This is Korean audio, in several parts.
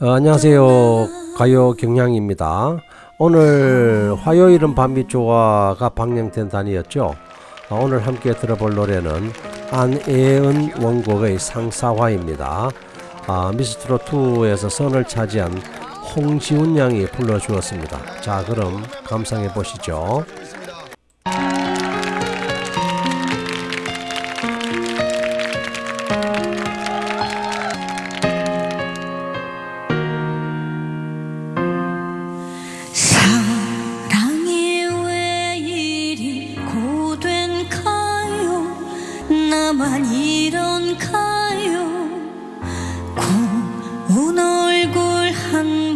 어, 안녕하세요. 가요 경향입니다. 오늘 화요일은 밤이 좋아가 방영된 단이었죠. 어, 오늘 함께 들어볼 노래는 안예은 원곡의 상사화입니다. 아, 미스트롯2에서 선을 차지한 홍지훈 양이 불러주었습니다. 자, 그럼 감상해 보시죠.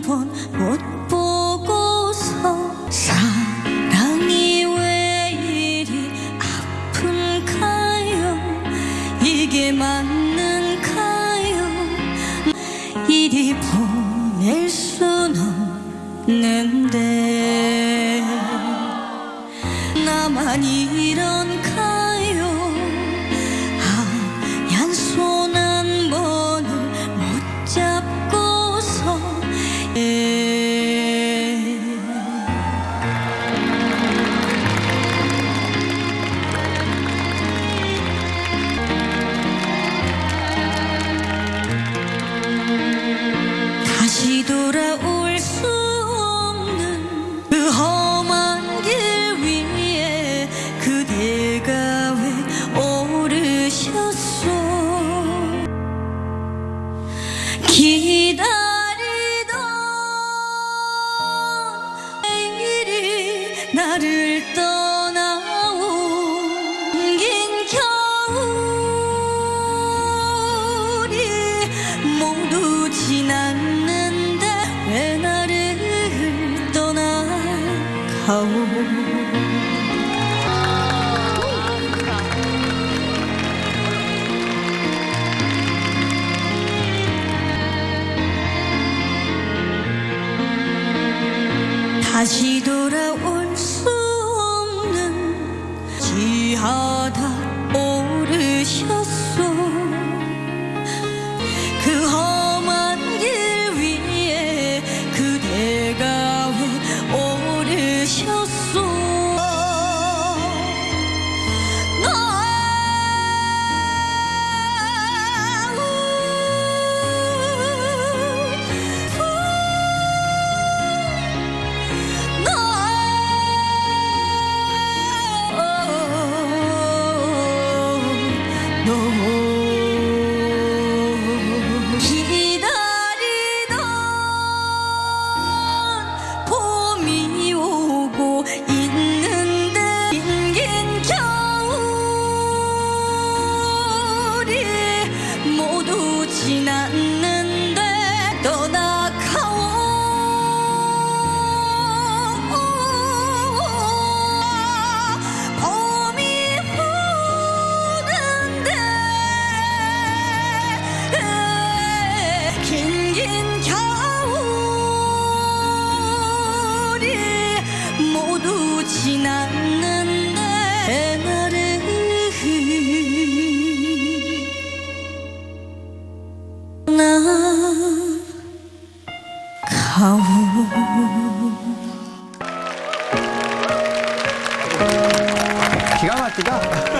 번 못 보고서 사랑이 왜 이리 아픈가요? 이게 맞는가요? 이리 보낼 순 없는데 나만 이런가 기다리던 내일이 나를 떠나온 겨울이 모두 지났는데 왜 나를 떠나가오 다시 돌아올 수 없는 지하 지났는데 나를 나 가오 기가 막히다.